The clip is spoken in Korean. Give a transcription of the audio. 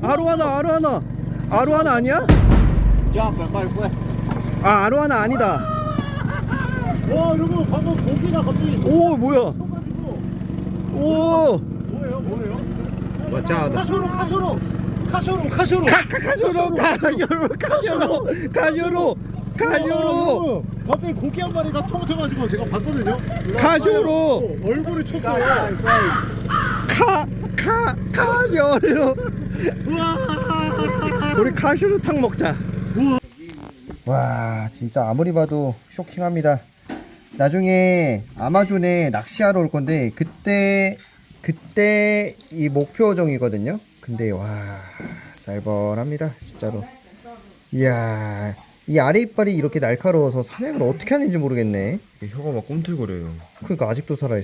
아로하나 아로하나. 아로하나 아니야? 야, 빨리 빨리 빨리. 아 아로하나 아니다. 와, 여러분 방금 고기가 갑자기 오 뭐야? 오. 뭐예요, 뭐예요? 맞자 카쇼로, 카쇼로, 카쇼로, 카쇼로. 카카카쇼로. 가쇼로 가쇼로. 가쇼로 가쇼로. 여러분, 갑자기 고기 한 마리가 통통가지고 제가 봤거든요. 가쇼로. 얼굴을 쳤어요. 카카 가쇼로? 우리 가쇼로 탕 먹자. 와. 진짜 아무리 봐도 쇼킹합니다. 나중에 아마존에 낚시하러 올 건데 그때 그때 이 목표정이거든요. 근데 와 쌀벌합니다 진짜로. 이야 이 아래 이빨이 이렇게 날카로워서 사냥을 어떻게 하는지 모르겠네. 혀가 막 꿈틀거려요. 그러니까 아직도 살아있어